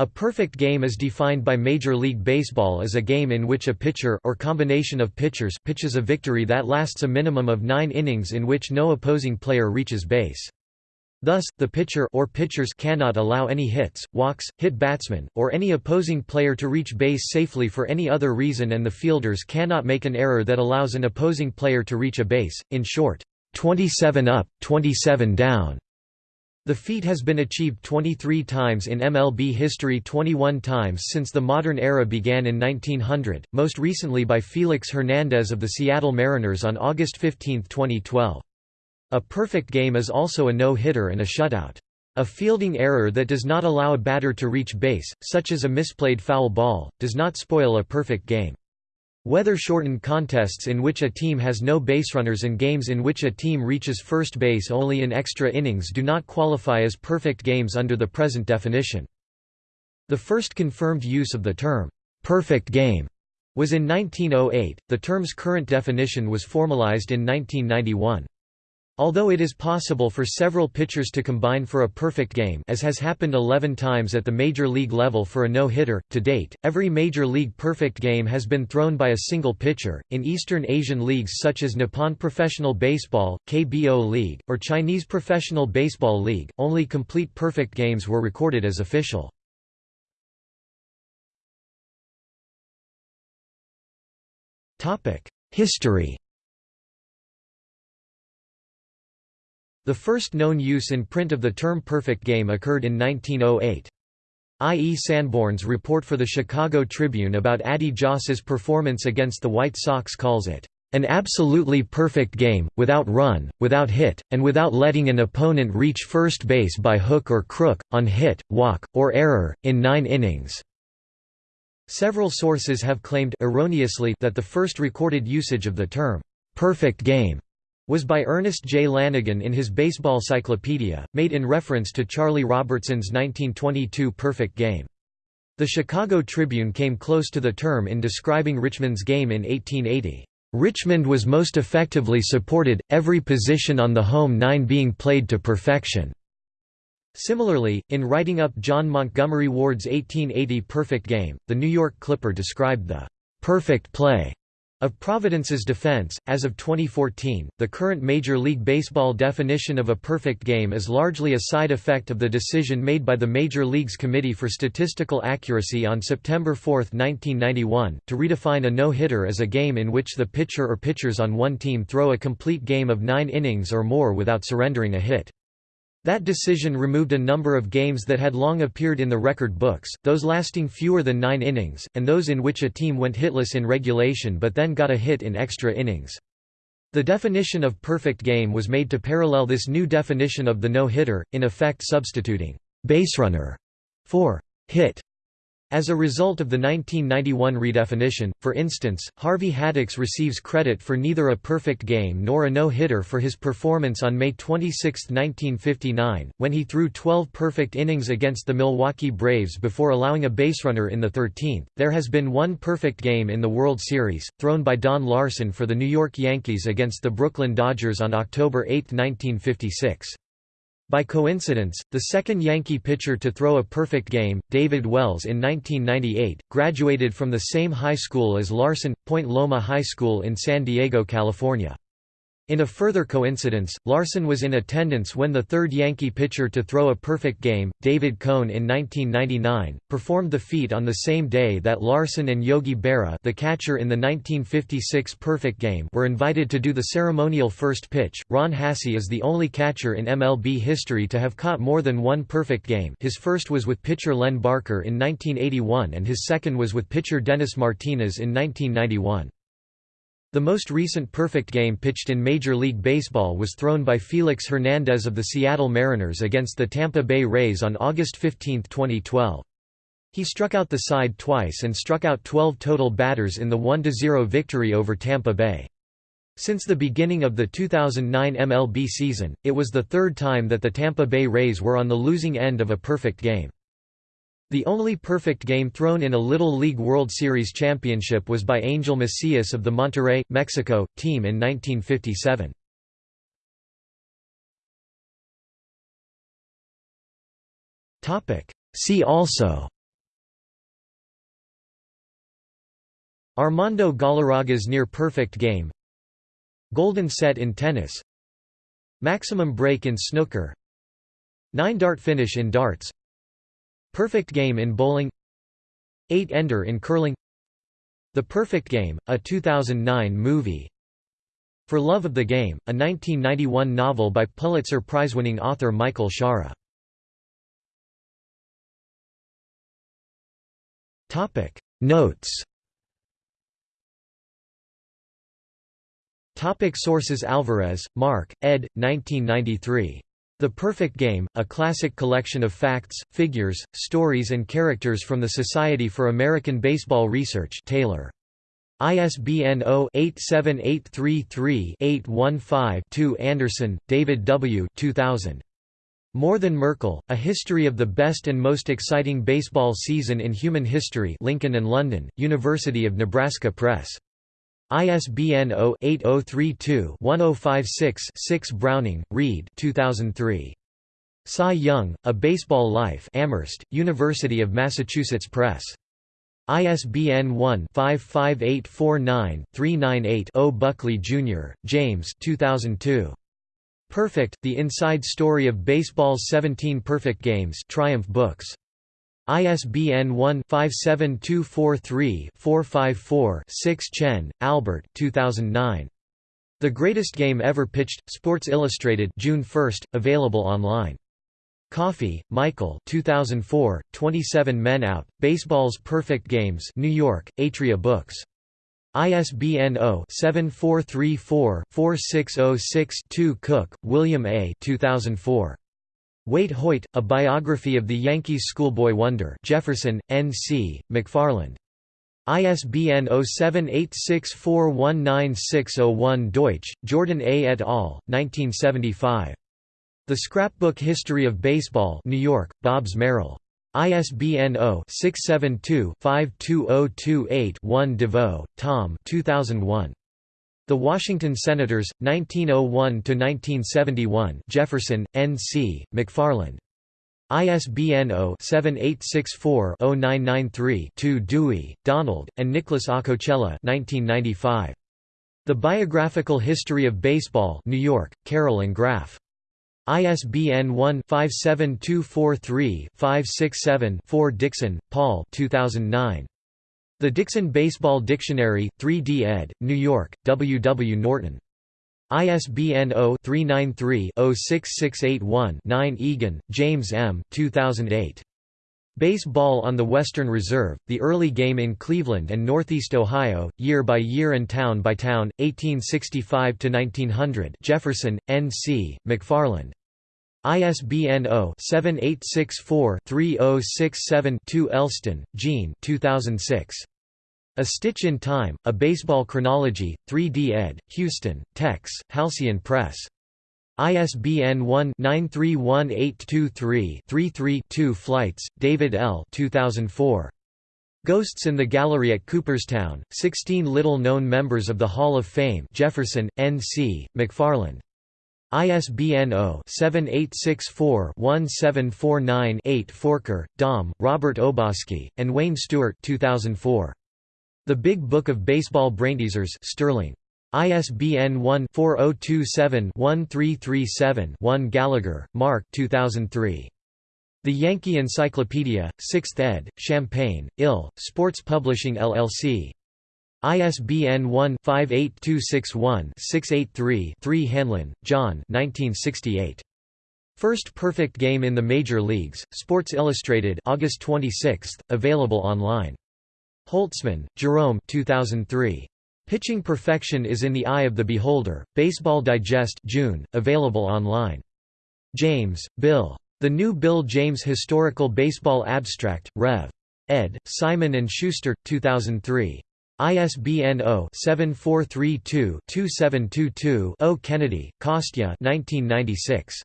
A perfect game is defined by Major League Baseball as a game in which a pitcher or combination of pitchers pitches a victory that lasts a minimum of nine innings in which no opposing player reaches base. Thus, the pitcher or pitchers cannot allow any hits, walks, hit batsmen, or any opposing player to reach base safely for any other reason and the fielders cannot make an error that allows an opposing player to reach a base, in short, 27 up, 27 down. The feat has been achieved 23 times in MLB history 21 times since the modern era began in 1900, most recently by Felix Hernandez of the Seattle Mariners on August 15, 2012. A perfect game is also a no-hitter and a shutout. A fielding error that does not allow a batter to reach base, such as a misplayed foul ball, does not spoil a perfect game. Weather-shortened contests in which a team has no baserunners and games in which a team reaches first base only in extra innings do not qualify as perfect games under the present definition. The first confirmed use of the term, "'perfect game' was in 1908, the term's current definition was formalized in 1991. Although it is possible for several pitchers to combine for a perfect game as has happened 11 times at the major league level for a no-hitter, to date, every major league perfect game has been thrown by a single pitcher. In Eastern Asian leagues such as Nippon Professional Baseball, KBO League, or Chinese Professional Baseball League, only complete perfect games were recorded as official. History The first known use in print of the term perfect game occurred in 1908. I. E. Sanborn's report for the Chicago Tribune about Addie Joss's performance against the White Sox calls it, "...an absolutely perfect game, without run, without hit, and without letting an opponent reach first base by hook or crook, on hit, walk, or error, in nine innings." Several sources have claimed erroneously that the first recorded usage of the term, "...perfect game." Was by Ernest J. Lanigan in his Baseball Cyclopedia, made in reference to Charlie Robertson's 1922 perfect game. The Chicago Tribune came close to the term in describing Richmond's game in 1880. Richmond was most effectively supported, every position on the home nine being played to perfection. Similarly, in writing up John Montgomery Ward's 1880 perfect game, the New York Clipper described the perfect play of Providence's defense, as of 2014, the current Major League Baseball definition of a perfect game is largely a side effect of the decision made by the Major Leagues Committee for Statistical Accuracy on September 4, 1991, to redefine a no-hitter as a game in which the pitcher or pitchers on one team throw a complete game of nine innings or more without surrendering a hit. That decision removed a number of games that had long appeared in the record books, those lasting fewer than nine innings, and those in which a team went hitless in regulation but then got a hit in extra innings. The definition of perfect game was made to parallel this new definition of the no-hitter, in effect substituting «baserunner» for «hit» As a result of the 1991 redefinition, for instance, Harvey Haddix receives credit for neither a perfect game nor a no-hitter for his performance on May 26, 1959, when he threw 12 perfect innings against the Milwaukee Braves before allowing a baserunner in the 13th. There has been one perfect game in the World Series, thrown by Don Larsen for the New York Yankees against the Brooklyn Dodgers on October 8, 1956. By coincidence, the second Yankee pitcher to throw a perfect game, David Wells in 1998, graduated from the same high school as Larsen, Point Loma High School in San Diego, California. In a further coincidence, Larsen was in attendance when the third Yankee pitcher to throw a perfect game, David Cone in 1999, performed the feat on the same day that Larsen and Yogi Berra the catcher in the 1956 perfect game were invited to do the ceremonial first pitch. Ron Hassey is the only catcher in MLB history to have caught more than one perfect game his first was with pitcher Len Barker in 1981 and his second was with pitcher Dennis Martinez in 1991. The most recent perfect game pitched in Major League Baseball was thrown by Felix Hernandez of the Seattle Mariners against the Tampa Bay Rays on August 15, 2012. He struck out the side twice and struck out 12 total batters in the 1–0 victory over Tampa Bay. Since the beginning of the 2009 MLB season, it was the third time that the Tampa Bay Rays were on the losing end of a perfect game. The only perfect game thrown in a Little League World Series championship was by Angel Macias of the Monterrey, Mexico, team in 1957. See also Armando Galarraga's near-perfect game Golden set in tennis Maximum break in snooker Nine-dart finish in darts Perfect game in bowling Eight-ender in curling The Perfect Game, a 2009 movie For Love of the Game, a 1991 novel by Pulitzer Prize-winning author Michael Shaara Notes Topic sources Alvarez, Mark, ed. 1993. The Perfect Game, a classic collection of facts, figures, stories and characters from the Society for American Baseball Research Taylor. ISBN 0-87833-815-2 Anderson, David W. 2000. More Than Merkle, A History of the Best and Most Exciting Baseball Season in Human History Lincoln and London, University of Nebraska Press. ISBN 0-8032-1056-6 Browning, Reed 2003. Cy Young, A Baseball Life Amherst, University of Massachusetts Press. ISBN 1-55849-398-0 Buckley, Jr., James 2002. Perfect, The Inside Story of Baseball's 17 Perfect Games Triumph Books. ISBN 1-57243-454-6 Chen, Albert 2009. The Greatest Game Ever Pitched, Sports Illustrated June 1, available online. Coffey, Michael 2004, 27 Men Out, Baseball's Perfect Games New York, Atria Books. ISBN 0-7434-4606-2 Cook, William A. 2004. Waite Hoyt, A Biography of the Yankees Schoolboy Wonder Jefferson, N.C., McFarland. ISBN 0786419601 Deutsch, Jordan A. et al., 1975. The Scrapbook History of Baseball New York, Bobbs Merrill. ISBN 0-672-52028-1 DeVoe, Tom 2001. The Washington Senators, 1901–1971 Jefferson, N.C., McFarland. ISBN 0-7864-0993-2 Dewey, Donald, and Nicholas Acocella 1995. The Biographical History of Baseball New York, Carroll and Graf. ISBN 1-57243-567-4 Dixon, Paul 2009. The Dixon Baseball Dictionary, 3d ed., New York, W. W. Norton. ISBN 0-393-06681-9 Egan, James M. 2008. Baseball on the Western Reserve, The Early Game in Cleveland and Northeast Ohio, Year by Year and Town by Town, 1865–1900 Jefferson, N.C., McFarland. ISBN 0-7864-3067-2 Elston, Gene 2006. A Stitch in Time, A Baseball Chronology, 3d ed., Houston, Tex, Halcyon Press. ISBN 1-931823-33-2 Fleitz, David L. 2004. Ghosts in the Gallery at Cooperstown, 16 Little-Known Members of the Hall of Fame Jefferson, N.C., McFarland. ISBN 0-7864-1749-8 Forker, Dom, Robert Obojski, and Wayne Stewart 2004. The Big Book of Baseball Brainteasers Sterling. ISBN 1-4027-1337-1 Gallagher, Mark 2003. The Yankee Encyclopedia, 6th ed., Champaign, Ill, Sports Publishing LLC. ISBN 1-58261-683-3 Hanlon, John 1968. First Perfect Game in the Major Leagues, Sports Illustrated August 26, available online. Holtzman, Jerome 2003. Pitching Perfection is in the Eye of the Beholder, Baseball Digest June, available online. James, Bill. The New Bill James Historical Baseball Abstract, Rev. ed., Simon & Schuster, 2003. ISBN 0-7432-2722-0 Kennedy, Kostya 1996.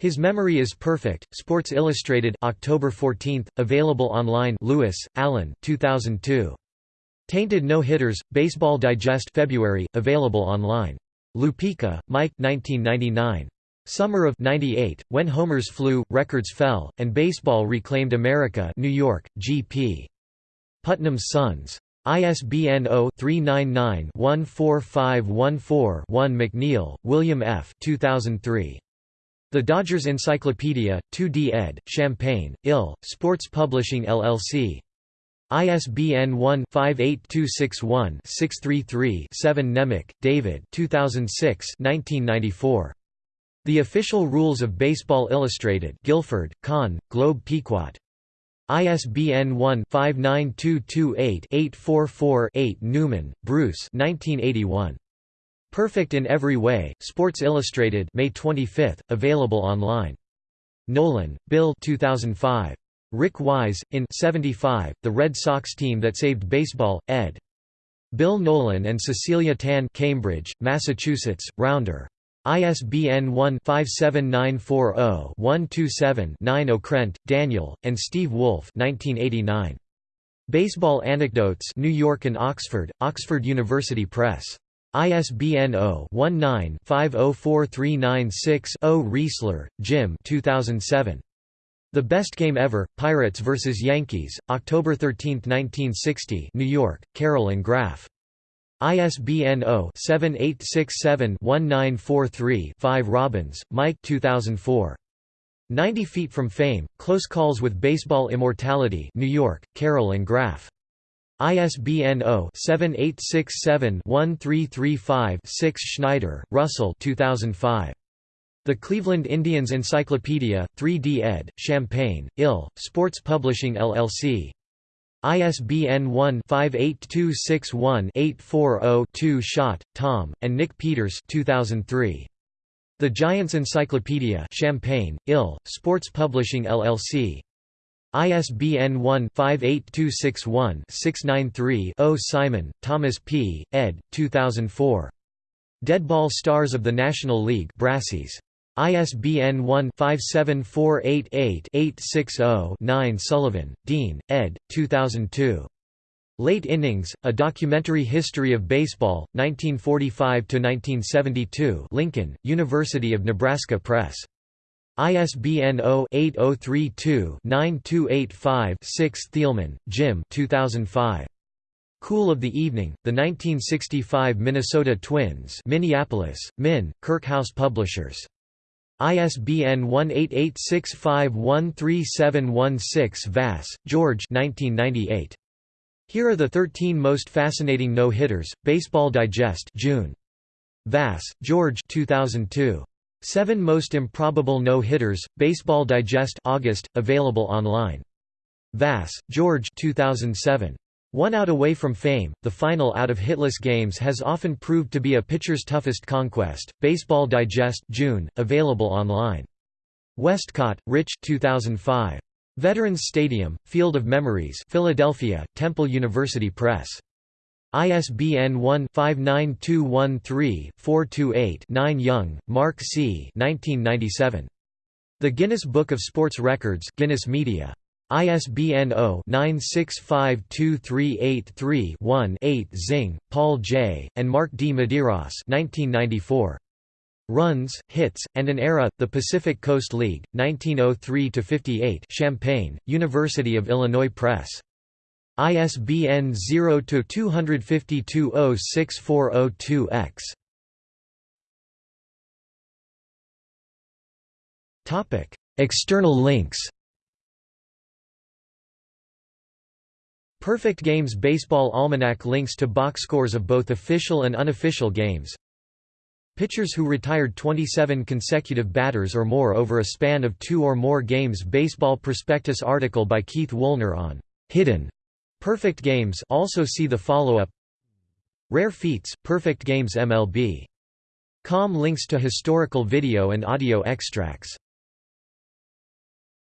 His Memory is Perfect, Sports Illustrated October 14, available online Lewis, Alan 2002. Tainted No-Hitters, Baseball Digest February, available online. Lupica, Mike 1999. Summer of 98, When Homers Flew, Records Fell, and Baseball Reclaimed America New York, G.P. Putnam's Sons. ISBN 0-399-14514-1 McNeil, William F. 2003. The Dodgers Encyclopedia, 2d ed., Champaign, Ill, Sports Publishing LLC. ISBN 1-58261-633-7 Nemec, David 2006 1994. The Official Rules of Baseball Illustrated Guilford, Conn, Globe Pequot. ISBN 1-59228-844-8 Newman, Bruce 1981. Perfect in Every Way, Sports Illustrated May 25, available online. Nolan, Bill 2005. Rick Wise, in 75, The Red Sox Team That Saved Baseball, ed. Bill Nolan and Cecilia Tan Cambridge, Massachusetts, Rounder. ISBN 1-57940-127-9 Okrent, Daniel, and Steve Wolf 1989. Baseball Anecdotes New York and Oxford, Oxford University Press. ISBN 0-19-504396-0 Reisler, Jim 2007. The Best Game Ever, Pirates vs. Yankees, October 13, 1960 New York, Carroll and Graf. ISBN 0-7867-1943-5 Robbins, Mike 2004. 90 Feet from Fame, Close Calls with Baseball Immortality New York, Carroll and Graf. ISBN 0-7867-1335-6 Schneider, Russell 2005. The Cleveland Indians Encyclopedia, 3d ed., Champaign, Ill, Sports Publishing LLC. ISBN 1-58261-840-2 Schott, Tom, and Nick Peters 2003. The Giants Encyclopedia Champaign, Ill, Sports Publishing LLC. ISBN 1-58261-693-0 Simon, Thomas P., ed. 2004. Deadball Stars of the National League Brassey's. ISBN 1-57488-860-9 Sullivan, Dean, ed. 2002. Late Innings, A Documentary History of Baseball, 1945–1972 Lincoln, University of Nebraska Press. ISBN 0-8032-9285-6 Thielman, Jim 2005. Cool of the Evening, The 1965 Minnesota Twins Minneapolis, Min, Kirkhouse Publishers. ISBN 1-8865137716 Vass, George 1998. Here are the 13 most fascinating no-hitters, Baseball Digest June. Vass, George 2002. Seven Most Improbable No-Hitters, Baseball Digest August, available online. Vass, George 2007. One out away from fame, the final out of hitless games has often proved to be a pitcher's toughest conquest. Baseball Digest June, available online. Westcott, Rich 2005. Veterans Stadium, Field of Memories Philadelphia, Temple University Press. ISBN 1-59213-428-9 Young, Mark C. 1997. The Guinness Book of Sports Records Guinness Media. ISBN 0-9652383-1-8 Zingg, Paul J., and Mark D. Medeiros 1994. Runs, Hits, and an Era, The Pacific Coast League, 1903–58 Champaign, University of Illinois Press. ISBN 0-252-06402-X. Topic: External links Perfect Games Baseball Almanac links to box scores of both official and unofficial games. Pitchers who retired 27 consecutive batters or more over a span of two or more games Baseball Prospectus article by Keith Woolner on Hidden Perfect Games also see the follow-up Rare Feats, Perfect Games MLB. Com links to historical video and audio extracts